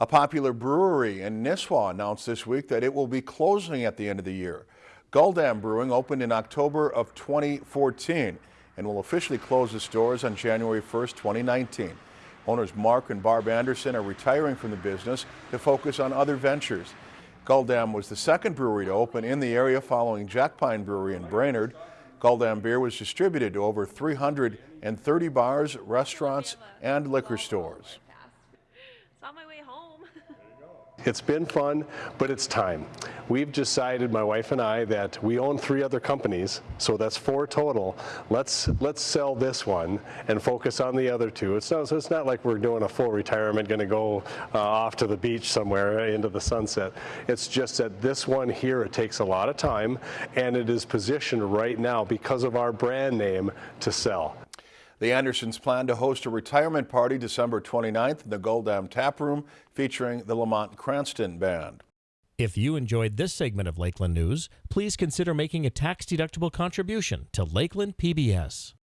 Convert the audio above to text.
A popular brewery in Nisswa announced this week that it will be closing at the end of the year. Gull Dam Brewing opened in October of 2014 and will officially close its doors on January 1st, 2019. Owners Mark and Barb Anderson are retiring from the business to focus on other ventures. Gull Dam was the second brewery to open in the area following Jack Pine Brewery in Brainerd. Gull Dam beer was distributed to over 330 bars, restaurants, and liquor stores. On my way home. It's been fun, but it's time. We've decided, my wife and I, that we own three other companies, so that's four total. Let's let's sell this one and focus on the other two. It's not, so it's not like we're doing a full retirement, going to go uh, off to the beach somewhere into the sunset. It's just that this one here, it takes a lot of time, and it is positioned right now because of our brand name to sell. The Andersons plan to host a retirement party December 29th in the Gull Dam Tap Room featuring the Lamont Cranston Band. If you enjoyed this segment of Lakeland News, please consider making a tax-deductible contribution to Lakeland PBS.